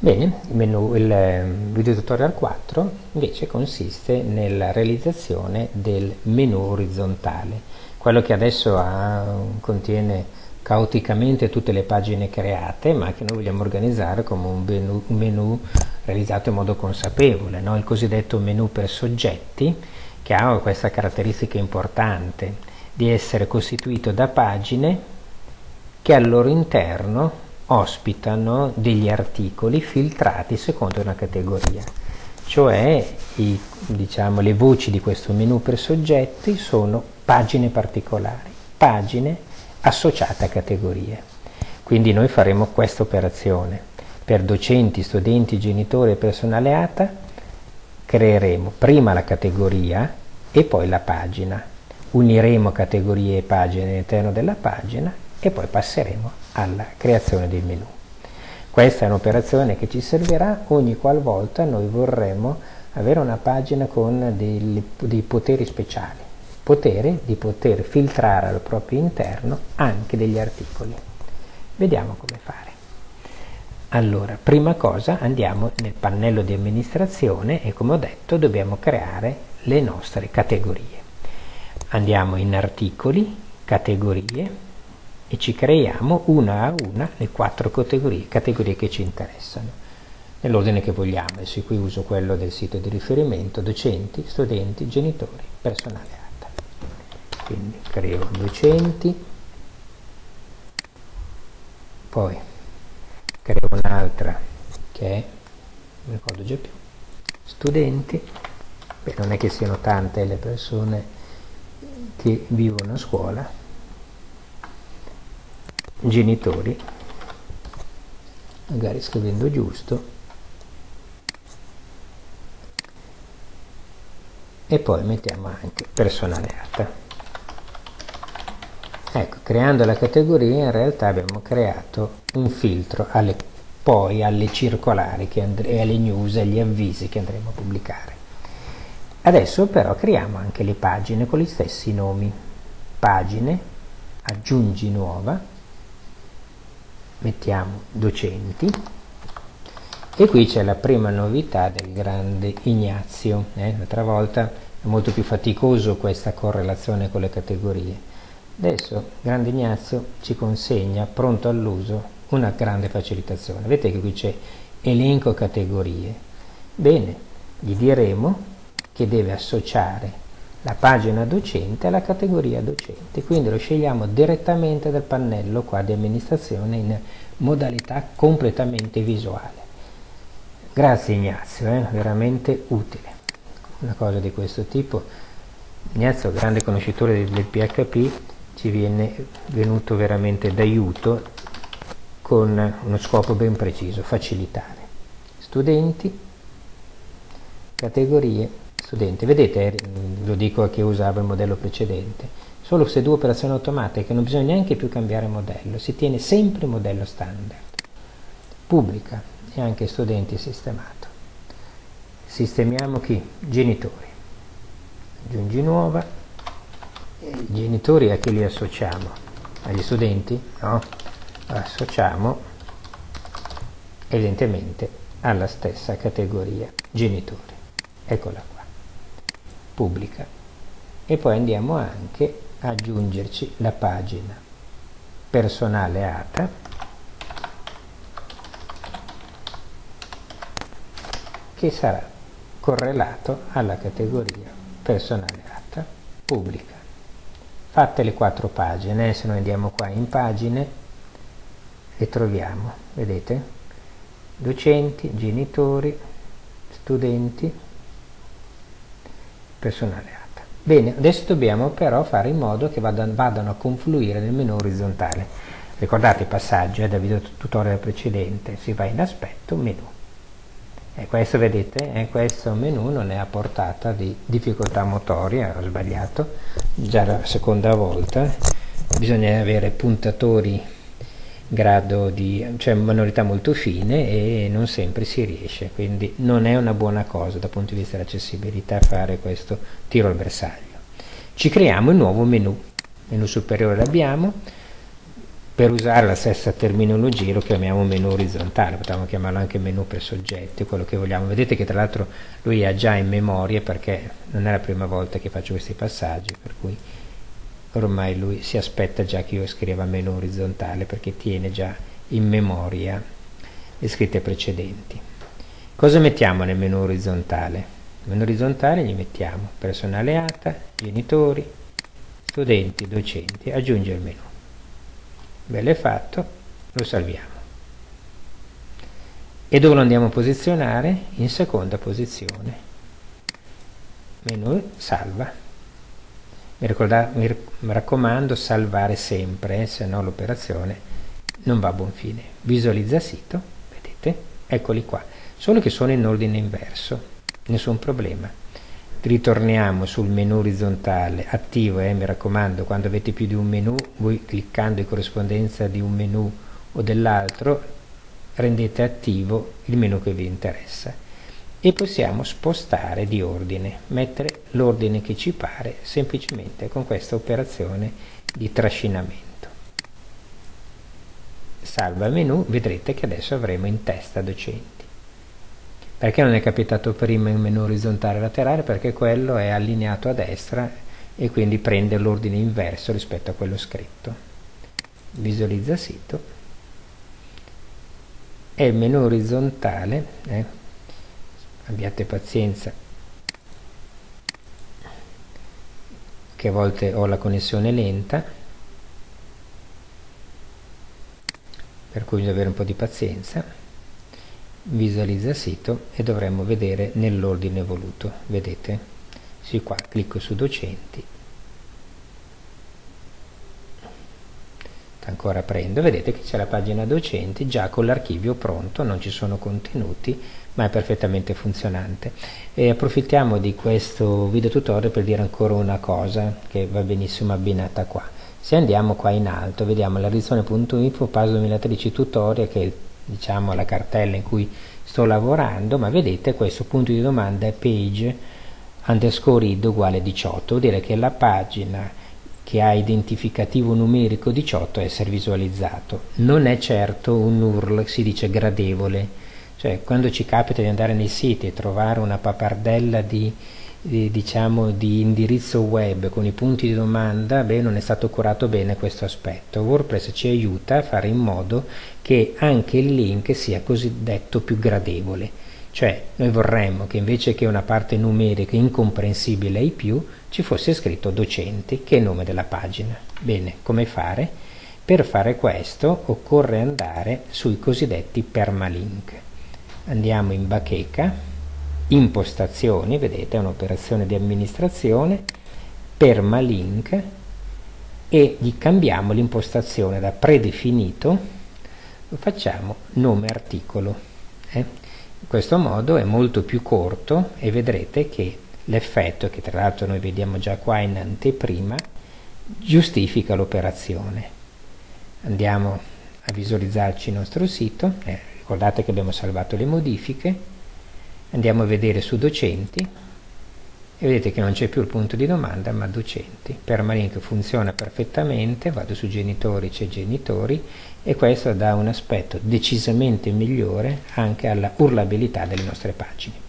Bene, il, menu, il ehm, video tutorial 4 invece consiste nella realizzazione del menu orizzontale, quello che adesso ha, contiene caoticamente tutte le pagine create, ma che noi vogliamo organizzare come un menu, un menu realizzato in modo consapevole, no? il cosiddetto menu per soggetti, che ha questa caratteristica importante di essere costituito da pagine che al loro interno ospitano degli articoli filtrati secondo una categoria, cioè i, diciamo, le voci di questo menu per soggetti sono pagine particolari, pagine associate a categorie. Quindi noi faremo questa operazione. Per docenti, studenti, genitori e personale ATA creeremo prima la categoria e poi la pagina. Uniremo categorie e pagine all'interno della pagina e poi passeremo alla creazione del menu. Questa è un'operazione che ci servirà ogni qualvolta noi vorremmo avere una pagina con dei, dei poteri speciali, potere di poter filtrare al proprio interno anche degli articoli. Vediamo come fare. Allora, prima cosa andiamo nel pannello di amministrazione e come ho detto dobbiamo creare le nostre categorie. Andiamo in articoli, categorie, e ci creiamo una a una le quattro categorie, categorie che ci interessano nell'ordine che vogliamo, adesso qui uso quello del sito di riferimento, docenti, studenti, genitori, personale ATA. Quindi creo docenti, poi creo un'altra che è, non ricordo già più, studenti, beh non è che siano tante le persone che vivono a scuola, genitori magari scrivendo giusto e poi mettiamo anche personale ATA ecco creando la categoria in realtà abbiamo creato un filtro alle, poi alle circolari e alle news e agli avvisi che andremo a pubblicare. Adesso però creiamo anche le pagine con gli stessi nomi. Pagine aggiungi nuova mettiamo docenti. E qui c'è la prima novità del grande Ignazio eh? l'altra volta è molto più faticoso questa correlazione con le categorie. Adesso grande Ignazio ci consegna pronto all'uso una grande facilitazione. Vedete che qui c'è elenco categorie. Bene gli diremo che deve associare la pagina docente alla categoria docente, quindi lo scegliamo direttamente dal pannello qua di amministrazione in modalità completamente visuale. Grazie Ignazio, eh? veramente utile. Una cosa di questo tipo, Ignazio, grande conoscitore del PHP, ci viene venuto veramente d'aiuto con uno scopo ben preciso, facilitare. Studenti, categorie, studente. Vedete, lo dico a chi usava il modello precedente, solo se due operazioni automatiche non bisogna neanche più cambiare modello, si tiene sempre il modello standard. Pubblica e anche studenti sistemato. Sistemiamo chi? Genitori. Aggiungi nuova. Genitori a chi li associamo? Agli studenti? No? Associamo evidentemente alla stessa categoria genitori. Eccola qua pubblica. E poi andiamo anche a aggiungerci la pagina personale ATA. Che sarà correlato alla categoria personale ATA pubblica. Fatte le quattro pagine se noi andiamo qua in pagine e troviamo vedete? Docenti genitori studenti personale ATA. Bene, adesso dobbiamo però fare in modo che vadano, vadano a confluire nel menu orizzontale. Ricordate il passaggio eh, dal video tutorial precedente, si va in aspetto, menu. E questo vedete, eh, questo menu non è a portata di difficoltà motoria, ho sbagliato, già la seconda volta, bisogna avere puntatori grado di cioè manualità molto fine e non sempre si riesce quindi non è una buona cosa dal punto di vista dell'accessibilità fare questo tiro al bersaglio ci creiamo il nuovo menu menu superiore l'abbiamo per usare la stessa terminologia lo chiamiamo menu orizzontale, potremmo chiamarlo anche menu per soggetti, quello che vogliamo. Vedete che tra l'altro lui ha già in memoria perché non è la prima volta che faccio questi passaggi, per cui ormai lui si aspetta già che io scriva menu orizzontale perché tiene già in memoria le scritte precedenti. Cosa mettiamo nel menu orizzontale? Nel menu orizzontale gli mettiamo personale ATA, genitori, studenti, docenti, aggiunge il menu bello è fatto lo salviamo e dove lo andiamo a posizionare? in seconda posizione menu salva mi, ricorda, mi raccomando salvare sempre eh, se no l'operazione non va a buon fine. Visualizza sito vedete? Eccoli qua. Solo che sono in ordine inverso. Nessun problema. Ritorniamo sul menu orizzontale attivo eh, mi raccomando quando avete più di un menu voi cliccando in corrispondenza di un menu o dell'altro rendete attivo il menu che vi interessa e possiamo spostare di ordine mettere l'ordine che ci pare semplicemente con questa operazione di trascinamento salva menu vedrete che adesso avremo in testa docenti perché non è capitato prima il menu orizzontale laterale? Perché quello è allineato a destra e quindi prende l'ordine inverso rispetto a quello scritto. Visualizza sito e il menu orizzontale, eh, abbiate pazienza che a volte ho la connessione lenta, per cui bisogna avere un po' di pazienza. Visualizza sito e dovremmo vedere nell'ordine voluto. Vedete? Sì qua clicco su docenti ancora prendo. Vedete che c'è la pagina docenti già con l'archivio pronto non ci sono contenuti ma è perfettamente funzionante. E approfittiamo di questo video tutorial per dire ancora una cosa che va benissimo abbinata qua. Se andiamo qua in alto vediamo la rizzone.info PAS 2013 tutorial che è diciamo la cartella in cui sto lavorando ma vedete questo punto di domanda è page underscore id uguale 18 vuol dire che la pagina che ha identificativo numerico 18 è essere visualizzato non è certo un URL si dice gradevole cioè quando ci capita di andare nei siti e trovare una pappardella di di, diciamo, di indirizzo web con i punti di domanda, beh, non è stato curato bene questo aspetto. WordPress ci aiuta a fare in modo che anche il link sia cosiddetto più gradevole. Cioè, noi vorremmo che invece che una parte numerica incomprensibile ai più, ci fosse scritto docenti, che è il nome della pagina. Bene, come fare? Per fare questo occorre andare sui cosiddetti permalink. Andiamo in bacheca, impostazioni, vedete è un'operazione di amministrazione, permalink e gli cambiamo l'impostazione da predefinito, lo facciamo nome articolo. Eh? Questo modo è molto più corto e vedrete che l'effetto, che tra l'altro noi vediamo già qua in anteprima, giustifica l'operazione. Andiamo a visualizzarci il nostro sito, eh, ricordate che abbiamo salvato le modifiche, andiamo a vedere su docenti e vedete che non c'è più il punto di domanda ma docenti. Permalink funziona perfettamente vado su genitori c'è genitori e questo dà un aspetto decisamente migliore anche alla urlabilità delle nostre pagine